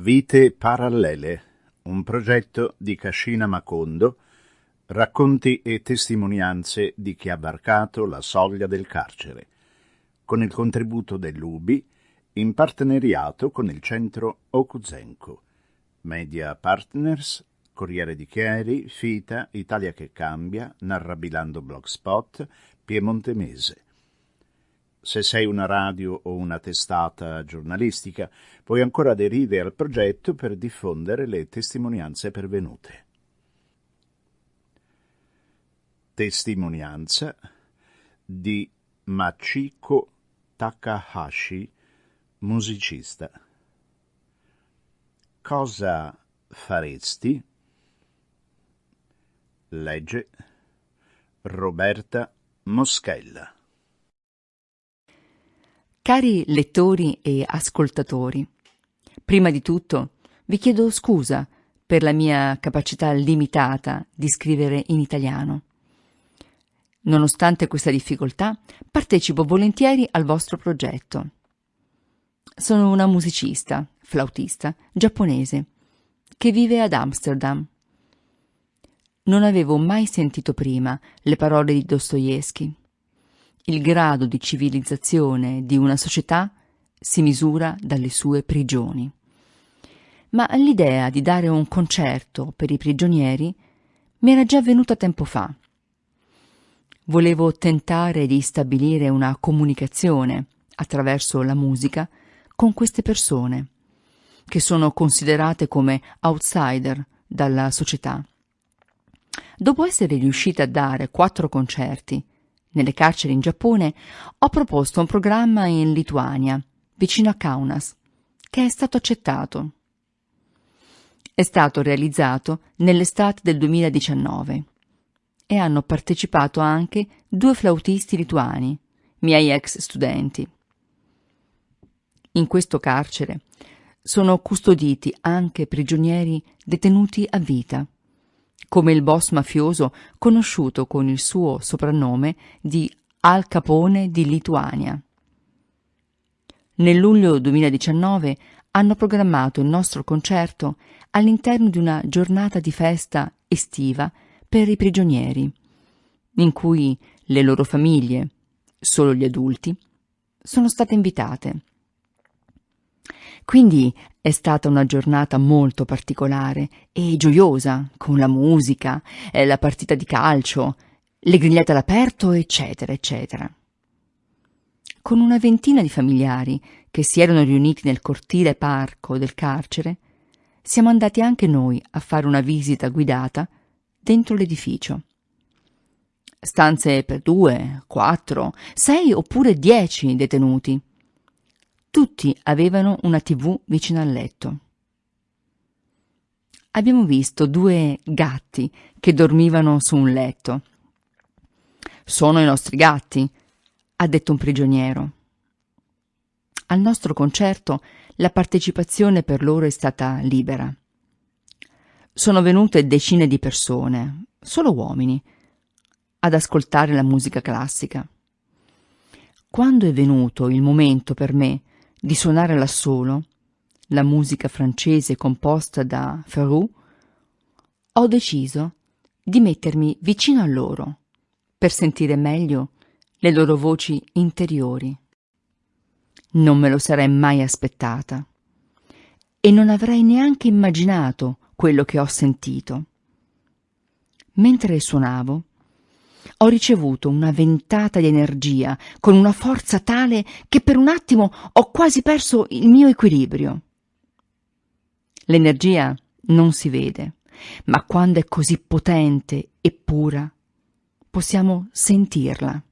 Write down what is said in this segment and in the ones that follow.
Vite parallele, un progetto di Cascina Macondo, racconti e testimonianze di chi ha varcato la soglia del carcere, con il contributo dell'UBI in partenariato con il centro Okuzenko, Media Partners, Corriere di Chieri, Fita, Italia che cambia, Narrabilando Blogspot, Piemonte Mese. Se sei una radio o una testata giornalistica, puoi ancora aderire al progetto per diffondere le testimonianze pervenute. Testimonianza di Machiko Takahashi, musicista. Cosa faresti? Legge Roberta Moschella. Cari lettori e ascoltatori, prima di tutto vi chiedo scusa per la mia capacità limitata di scrivere in italiano. Nonostante questa difficoltà, partecipo volentieri al vostro progetto. Sono una musicista, flautista, giapponese, che vive ad Amsterdam. Non avevo mai sentito prima le parole di Dostoevsky il grado di civilizzazione di una società si misura dalle sue prigioni. Ma l'idea di dare un concerto per i prigionieri mi era già venuta tempo fa. Volevo tentare di stabilire una comunicazione attraverso la musica con queste persone, che sono considerate come outsider dalla società. Dopo essere riuscita a dare quattro concerti nelle carceri in Giappone, ho proposto un programma in Lituania, vicino a Kaunas, che è stato accettato. È stato realizzato nell'estate del 2019 e hanno partecipato anche due flautisti lituani, miei ex studenti. In questo carcere sono custoditi anche prigionieri detenuti a vita come il boss mafioso conosciuto con il suo soprannome di Al Capone di Lituania. Nel luglio 2019 hanno programmato il nostro concerto all'interno di una giornata di festa estiva per i prigionieri, in cui le loro famiglie, solo gli adulti, sono state invitate. Quindi è stata una giornata molto particolare e gioiosa, con la musica, la partita di calcio, le grigliate all'aperto, eccetera, eccetera. Con una ventina di familiari che si erano riuniti nel cortile parco del carcere, siamo andati anche noi a fare una visita guidata dentro l'edificio. Stanze per due, quattro, sei oppure dieci detenuti tutti avevano una tv vicino al letto. Abbiamo visto due gatti che dormivano su un letto. Sono i nostri gatti, ha detto un prigioniero. Al nostro concerto la partecipazione per loro è stata libera. Sono venute decine di persone, solo uomini, ad ascoltare la musica classica. Quando è venuto il momento per me di suonare l'assolo, la musica francese composta da Ferrou, ho deciso di mettermi vicino a loro per sentire meglio le loro voci interiori. Non me lo sarei mai aspettata e non avrei neanche immaginato quello che ho sentito. Mentre suonavo, ho ricevuto una ventata di energia con una forza tale che per un attimo ho quasi perso il mio equilibrio. L'energia non si vede, ma quando è così potente e pura, possiamo sentirla.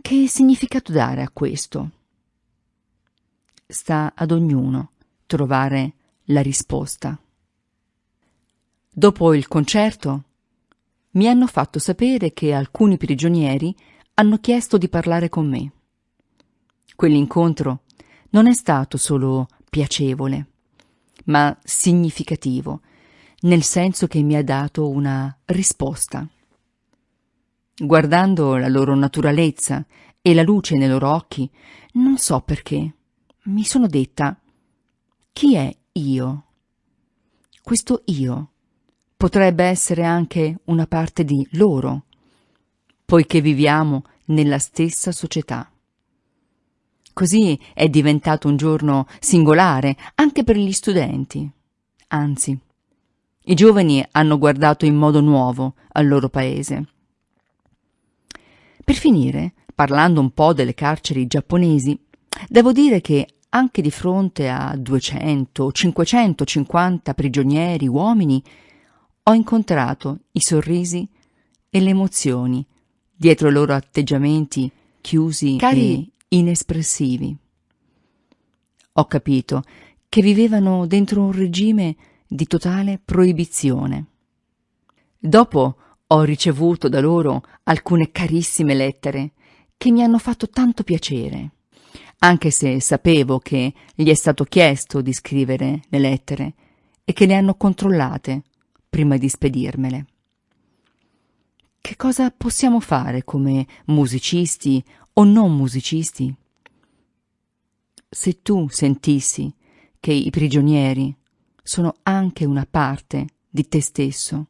Che significato dare a questo? Sta ad ognuno trovare la risposta. Dopo il concerto mi hanno fatto sapere che alcuni prigionieri hanno chiesto di parlare con me. Quell'incontro non è stato solo piacevole, ma significativo, nel senso che mi ha dato una risposta. Guardando la loro naturalezza e la luce nei loro occhi, non so perché, mi sono detta chi è io? Questo io potrebbe essere anche una parte di loro, poiché viviamo nella stessa società. Così è diventato un giorno singolare anche per gli studenti. Anzi, i giovani hanno guardato in modo nuovo al loro paese. Per finire, parlando un po' delle carceri giapponesi, devo dire che anche di fronte a 200 o 550 prigionieri uomini, ho incontrato i sorrisi e le emozioni dietro i loro atteggiamenti chiusi Cari... e inespressivi. Ho capito che vivevano dentro un regime di totale proibizione. Dopo ho ricevuto da loro alcune carissime lettere che mi hanno fatto tanto piacere anche se sapevo che gli è stato chiesto di scrivere le lettere e che le hanno controllate prima di spedirmele. Che cosa possiamo fare come musicisti o non musicisti? Se tu sentissi che i prigionieri sono anche una parte di te stesso,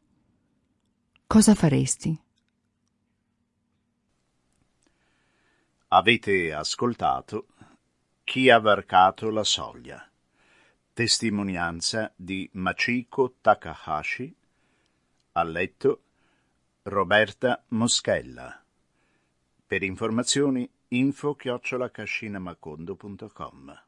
cosa faresti? Avete ascoltato chi ha varcato la soglia. Testimonianza di Machiko Takahashi. Ha letto Roberta Moschella. Per informazioni info chiocciolacascinamacondo.com